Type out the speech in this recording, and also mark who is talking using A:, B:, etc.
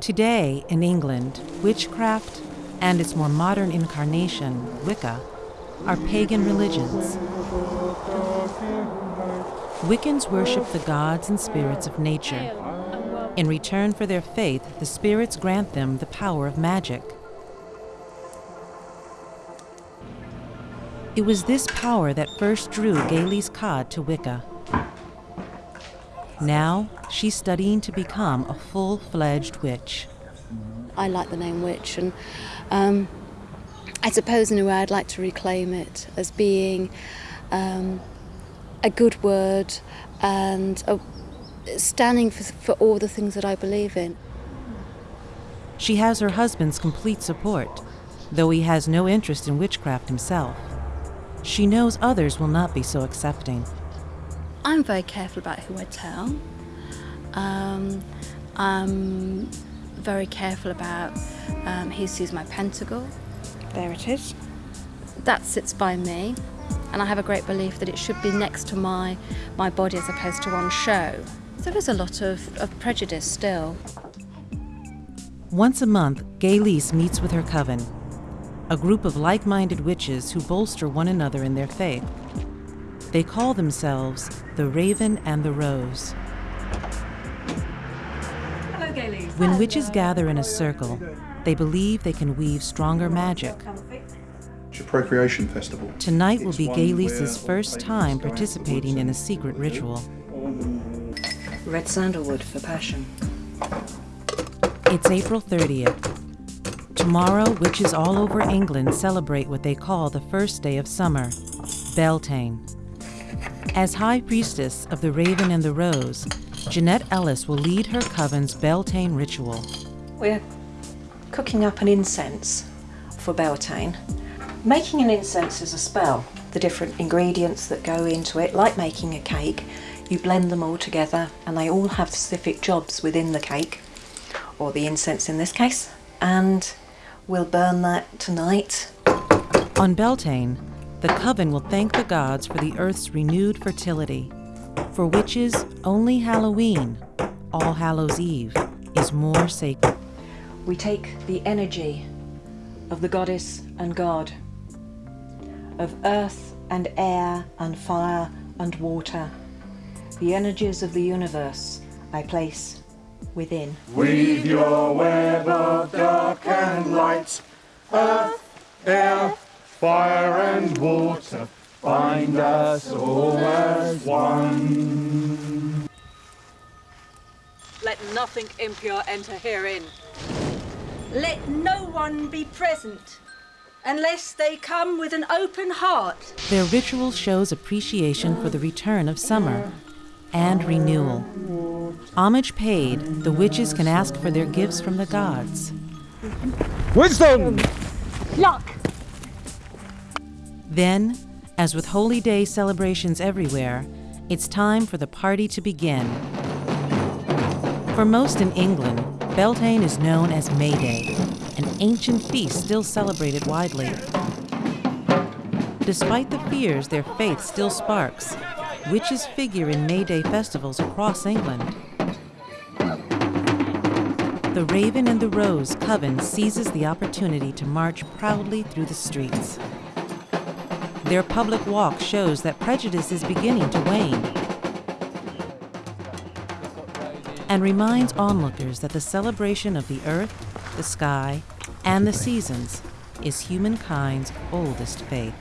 A: Today, in England, witchcraft and its more modern incarnation, Wicca, are pagan religions. Wiccans worship the gods and spirits of nature. In return for their faith, the spirits grant them the power of magic. It was this power that first drew Gaylis Cod to Wicca. Now, she's studying to become a full fledged witch.
B: I like the name witch, and um, I suppose in a way I'd like to reclaim it as being um, a good word and a, standing for, for all the things that I believe in.
A: She has her husband's complete support, though he has no interest in witchcraft himself. She knows others will not be so accepting.
B: I'm very careful about who I tell. Um, I'm very careful about um, who sees my pentacle.
C: There it is.
B: That sits by me, and I have a great belief that it should be next to my, my body as opposed to on show. So There is a lot of, of prejudice still.
A: Once a month, Gaylis meets with her coven, a group of like minded witches who bolster one another in their faith. They call themselves the Raven and the Rose.
D: Hello,
A: When witches gather in a circle, they believe they can weave stronger magic.
E: It's a procreation festival.
A: Tonight will be
E: one
A: Gaylis' first time participating in a secret ritual.
C: Red sandalwood for passion.
A: It's April 30th. Tomorrow, witches all over England celebrate what they call the first day of summer, Beltane. As High Priestess of the Raven and the Rose, Jeanette Ellis will lead her coven's Beltane ritual.
C: We're cooking up an incense for Beltane. Making an incense is a spell. The different ingredients that go into it, like making a cake, you blend them all together and they all have specific jobs within the cake, or the incense in this case, and we'll burn that tonight.
A: On Beltane, the coven will thank the gods for the earth's renewed fertility. For witches, only Halloween, All Hallows Eve, is more sacred.
C: We take the energy of the goddess and god, of earth and air and fire and water, the energies of the universe I place within.
F: Weave your web of dark and light, earth, air, fire and water, bind us all as one.
D: Let nothing impure enter herein. Let no one be present unless they come with an open heart.
A: Their ritual shows appreciation for the return of summer and renewal. Homage paid, the witches can ask for their gifts from the gods.
F: Wisdom!
D: Luck!
A: Then, as with holy day celebrations everywhere, it's time for the party to begin. For most in England, Beltane is known as May Day, an ancient feast still celebrated widely. Despite the fears their faith still sparks, witches figure in May Day festivals across England. The Raven and the Rose Coven seizes the opportunity to march proudly through the streets. Their public walk shows that prejudice is beginning to wane and reminds onlookers that the celebration of the earth, the sky, and the seasons is humankind's oldest faith.